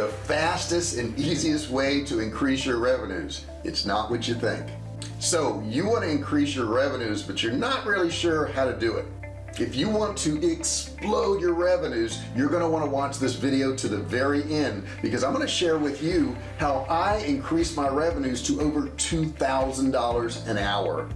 the fastest and easiest way to increase your revenues. It's not what you think. So you want to increase your revenues but you're not really sure how to do it. If you want to explode your revenues you're going to want to watch this video to the very end because I'm going to share with you how I increase my revenues to over $2,000 an hour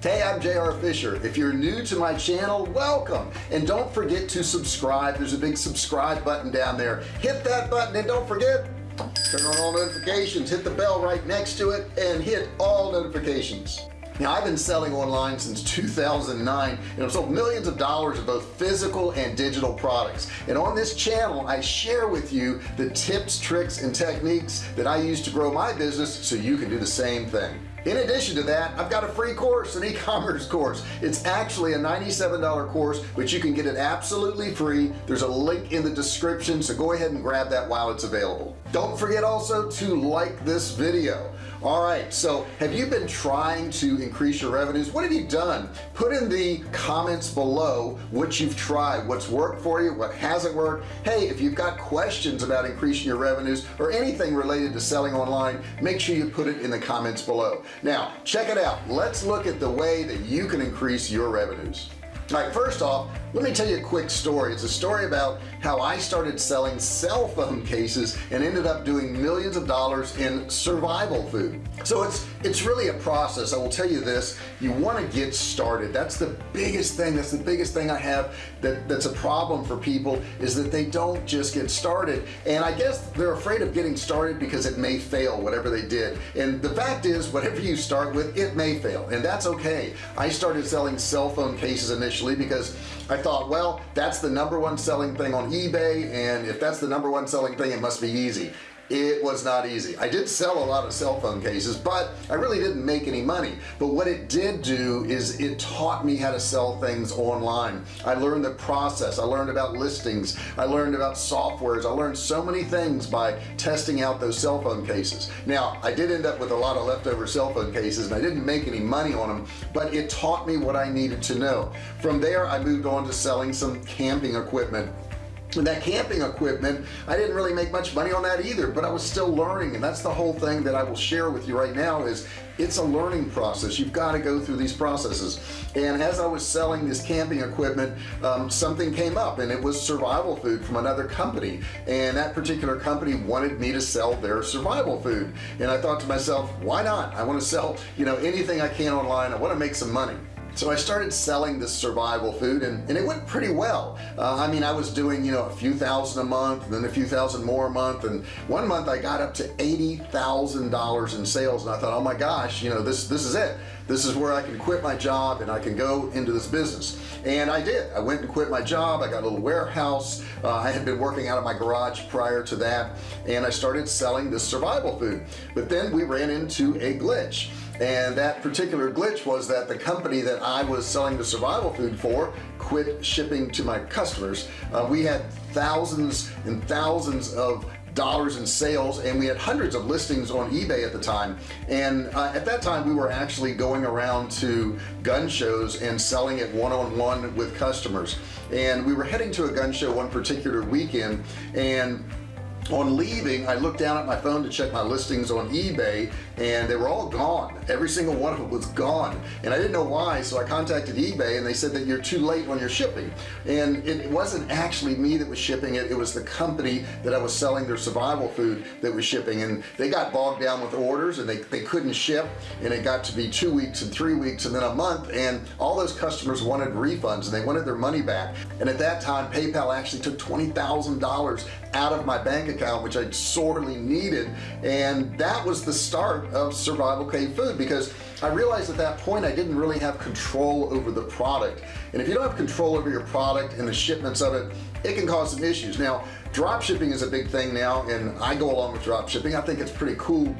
Hey, I'm JR Fisher. If you're new to my channel, welcome. And don't forget to subscribe. There's a big subscribe button down there. Hit that button and don't forget, turn on all notifications. Hit the bell right next to it and hit all notifications. Now I've been selling online since 2009 and I've sold millions of dollars of both physical and digital products and on this channel I share with you the tips tricks and techniques that I use to grow my business so you can do the same thing in addition to that I've got a free course an e-commerce course. It's actually a $97 course but you can get it absolutely free. There's a link in the description so go ahead and grab that while it's available. Don't forget also to like this video. All right so have you been trying to increase your revenues? What have you done? Put in the comments below what you've tried what's worked for you what hasn't worked. Hey if you've got questions about increasing your revenues or anything related to selling online make sure you put it in the comments below now check it out. Let's look at the way that you can increase your revenues. All right first off let me tell you a quick story. It's a story about how I started selling cell phone cases and ended up doing millions of dollars in survival food. So it's it's really a process. I will tell you this. You want to get started. That's the biggest thing. That's the biggest thing I have that that's a problem for people is that they don't just get started. And I guess they're afraid of getting started because it may fail whatever they did. And the fact is whatever you start with it may fail. And that's okay. I started selling cell phone cases initially because I thought well that's the number one selling thing on eBay and if that's the number one selling thing it must be easy it was not easy. I did sell a lot of cell phone cases but I really didn't make any money. But what it did do is it taught me how to sell things online. I learned the process. I learned about listings. I learned about softwares. I learned so many things by testing out those cell phone cases. Now I did end up with a lot of leftover cell phone cases and I didn't make any money on them but it taught me what I needed to know. From there I moved on to selling some camping equipment and that camping equipment I didn't really make much money on that either but I was still learning and that's the whole thing that I will share with you right now is it's a learning process. You've got to go through these processes. And as I was selling this camping equipment um, something came up and it was survival food from another company. And that particular company wanted me to sell their survival food. And I thought to myself why not? I want to sell you know anything I can online. I want to make some money so I started selling this survival food and, and it went pretty well. Uh, I mean I was doing you know a few thousand a month and then a few thousand more a month and one month I got up to $80,000 in sales and I thought oh my gosh you know this this is it. This is where I can quit my job and I can go into this business. And I did. I went and quit my job. I got a little warehouse. Uh, I had been working out of my garage prior to that and I started selling this survival food. But then we ran into a glitch and that particular glitch was that the company that I was selling the survival food for quit shipping to my customers. Uh, we had thousands and thousands of dollars in sales and we had hundreds of listings on eBay at the time. And uh, at that time we were actually going around to gun shows and selling it one-on-one -on -one with customers. And we were heading to a gun show one particular weekend and on leaving I looked down at my phone to check my listings on eBay and they were all gone. Every single one of them was gone. And I didn't know why so I contacted eBay and they said that you're too late on your shipping. And it wasn't actually me that was shipping it it was the company that I was selling their survival food that was shipping. And they got bogged down with orders and they, they couldn't ship and it got to be two weeks and three weeks and then a month and all those customers wanted refunds and they wanted their money back. And at that time PayPal actually took $20,000 out of my bank account which I sorely needed. And that was the start of survival cave food because I realized at that point I didn't really have control over the product. And if you don't have control over your product and the shipments of it it can cause some issues. Now drop shipping is a big thing now and I go along with drop shipping. I think it's pretty cool.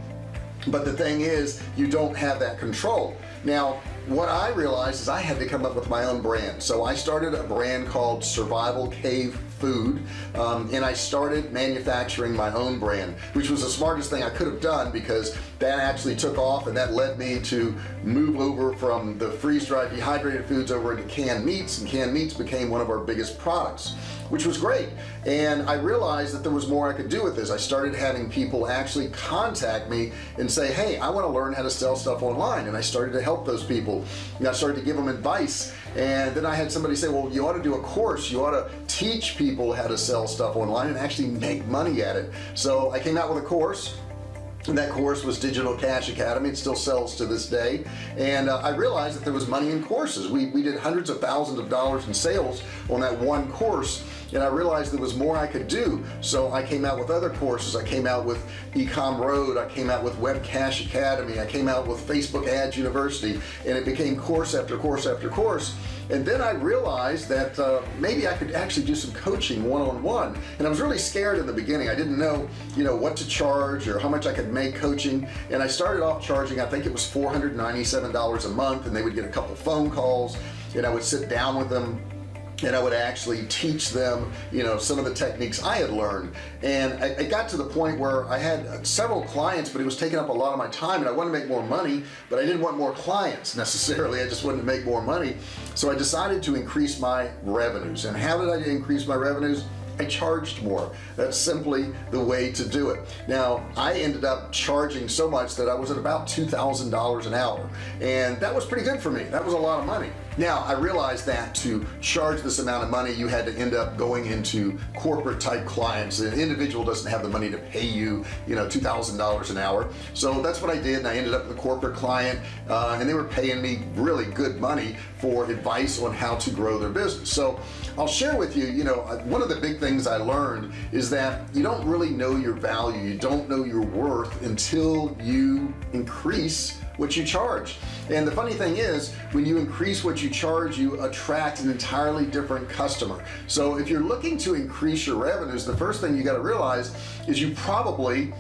But the thing is you don't have that control. Now what I realized is I had to come up with my own brand. So I started a brand called survival cave food um, and I started manufacturing my own brand which was the smartest thing I could have done because that actually took off and that led me to move over from the freeze-dried dehydrated foods over into canned meats and canned meats became one of our biggest products which was great. And I realized that there was more I could do with this. I started having people actually contact me and say hey I want to learn how to sell stuff online. And I started to help those people. And I started to give them advice. And then I had somebody say well you ought to do a course. You ought to teach people how to sell stuff online and actually make money at it. So I came out with a course that course was Digital Cash Academy. It still sells to this day. And uh, I realized that there was money in courses. We, we did hundreds of thousands of dollars in sales on that one course. And I realized there was more I could do. So I came out with other courses. I came out with Ecom Road. I came out with Web Cash Academy. I came out with Facebook Ads University. And it became course after course after course and then I realized that uh, maybe I could actually do some coaching one-on-one -on -one. and I was really scared in the beginning I didn't know you know what to charge or how much I could make coaching and I started off charging I think it was $497 a month and they would get a couple phone calls and I would sit down with them and I would actually teach them you know some of the techniques I had learned. And I, I, got to the point where I had several clients but it was taking up a lot of my time and I wanted to make more money but I didn't want more clients necessarily. I just wanted to make more money. So I decided to increase my revenues. And how did I increase my revenues? I charged more. That's simply the way to do it. Now I ended up charging so much that I was at about $2,000 an hour and that was pretty good for me. That was a lot of money now I realized that to charge this amount of money you had to end up going into corporate type clients. An individual doesn't have the money to pay you you know $2,000 an hour. So that's what I did and I ended up with a corporate client uh, and they were paying me really good money for advice on how to grow their business. So I'll share with you you know uh, one of the big things I learned is that you don't really know your value. You don't know your worth until you increase what you charge. And the funny thing is when you increase what you charge you attract an entirely different customer. So if you're looking to increase your revenues the first thing you got to realize is you probably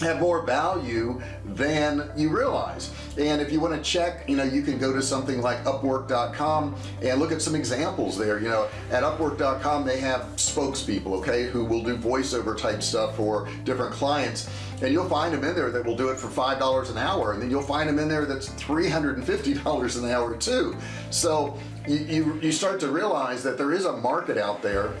have more value than you realize. And if you want to check you know you can go to something like upwork.com and look at some examples there. You know at upwork.com they have spokespeople okay who will do voiceover type stuff for different clients. And you'll find them in there that will do it for five dollars an hour. And then you'll find them in there that's $350 an hour too. So you, you, you start to realize that there is a market out there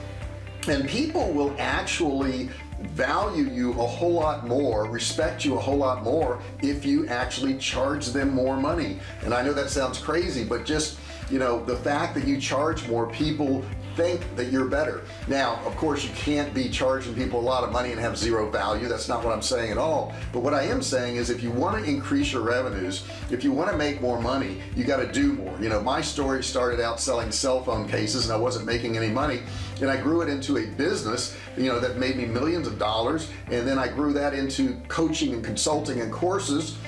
and people will actually value you a whole lot more respect you a whole lot more if you actually charge them more money. And I know that sounds crazy but just you know the fact that you charge more people think that you're better. Now of course you can't be charging people a lot of money and have zero value. That's not what I'm saying at all. But what I am saying is if you want to increase your revenues if you want to make more money you got to do more. You know my story started out selling cell phone cases and I wasn't making any money. And I grew it into a business you know that made me millions of dollars. And then I grew that into coaching and consulting and courses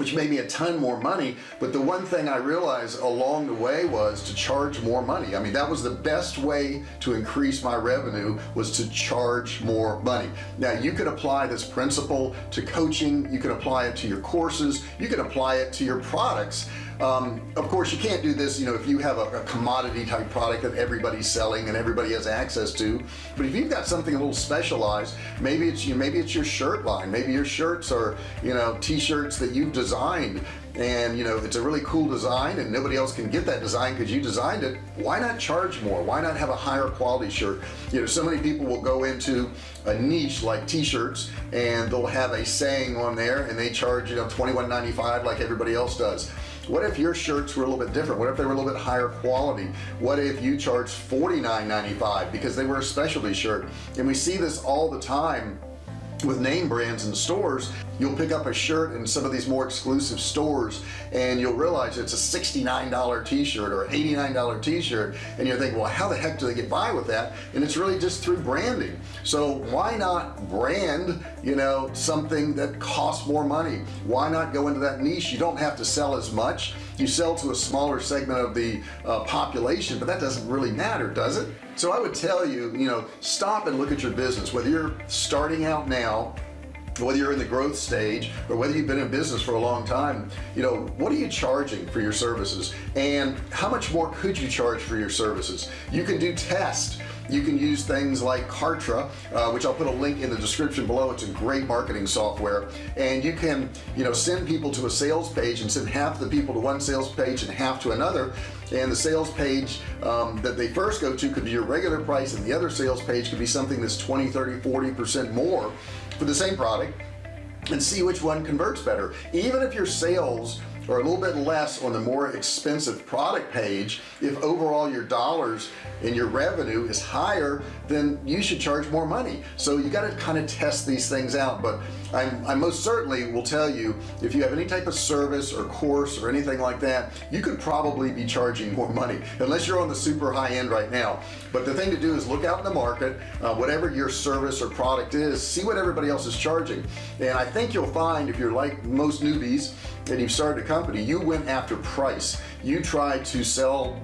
which made me a ton more money. But the one thing I realized along the way was to charge more money. I mean that was the best way to increase my revenue was to charge more money. Now you can apply this principle to coaching. You can apply it to your courses. You can apply it to your products um, of course you can't do this you know if you have a, a, commodity type product that everybody's selling and everybody has access to. But if you've got something a little specialized maybe it's you maybe it's your shirt line. Maybe your shirts are you know t-shirts that you've designed. And you know it's a really cool design and nobody else can get that design because you designed it why not charge more? Why not have a higher quality shirt? You know so many people will go into a niche like t-shirts and they'll have a saying on there and they charge you know 21.95 like everybody else does what if your shirts were a little bit different? What if they were a little bit higher quality? What if you charged $49.95 because they were a specialty shirt? And we see this all the time with name brands in stores. You'll pick up a shirt in some of these more exclusive stores and you'll realize it's a $69 t-shirt or $89 t-shirt. And you're thinking well how the heck do they get by with that? And it's really just through branding. So why not brand you know something that costs more money. Why not go into that niche? You don't have to sell as much. You sell to a smaller segment of the uh, population but that doesn't really matter does it? So I would tell you you know stop and look at your business. Whether you're starting out now whether you're in the growth stage or whether you've been in business for a long time you know what are you charging for your services? And how much more could you charge for your services? You can do tests you can use things like Kartra uh, which I'll put a link in the description below. It's a great marketing software. And you can you know send people to a sales page and send half the people to one sales page and half to another. And the sales page um, that they first go to could be your regular price and the other sales page could be something that's 20 30 40 percent more for the same product and see which one converts better. Even if your sales or a little bit less on the more expensive product page if overall your dollars and your revenue is higher then you should charge more money. So you got to kind of test these things out but I'm, I most certainly will tell you if you have any type of service or course or anything like that you could probably be charging more money unless you're on the super high end right now. But the thing to do is look out in the market uh, whatever your service or product is see what everybody else is charging. And I think you'll find if you're like most newbies and you've started a company you went after price. You tried to sell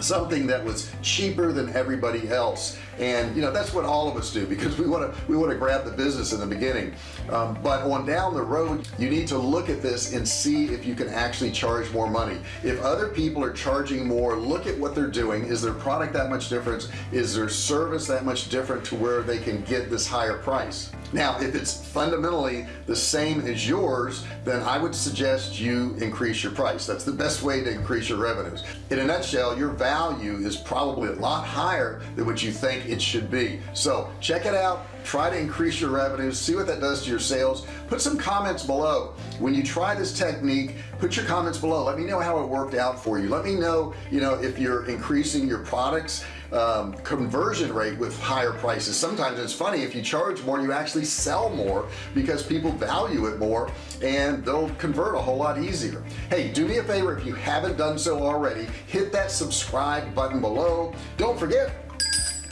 something that was cheaper than everybody else and you know that's what all of us do because we want to we want to grab the business in the beginning. Um, but on down the road you need to look at this and see if you can actually charge more money. If other people are charging more look at what they're doing. Is their product that much different? Is their service that much different to where they can get this higher price? Now if it's fundamentally the same as yours then I would suggest you increase your price. That's the best way to increase your revenues. In a nutshell your value is probably a lot higher than what you it should be. So check it out. Try to increase your revenues. See what that does to your sales. Put some comments below. When you try this technique put your comments below. Let me know how it worked out for you. Let me know you know if you're increasing your products um, conversion rate with higher prices. Sometimes it's funny if you charge more you actually sell more because people value it more and they'll convert a whole lot easier. Hey do me a favor if you haven't done so already hit that subscribe button below. Don't forget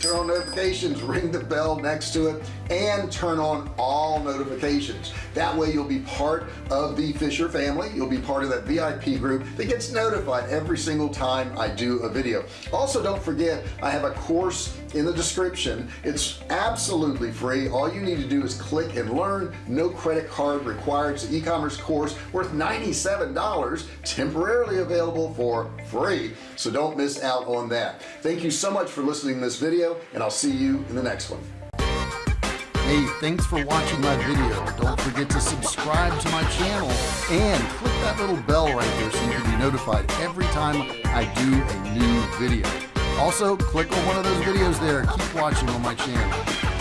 turn on notifications ring the bell next to it and turn on all notifications. That way you'll be part of the Fisher family. You'll be part of that VIP group that gets notified every single time I do a video. Also don't forget I have a course in the description. It's absolutely free. All you need to do is click and learn. No credit card required. It's an e-commerce course worth $97 temporarily available for free. So don't miss out on that. Thank you so much for listening to this video and I'll see you in the next one Hey, thanks for watching my video. Don't forget to subscribe to my channel and click that little bell right there so you can be notified every time I do a new video. Also click on one of those videos there. Keep watching on my channel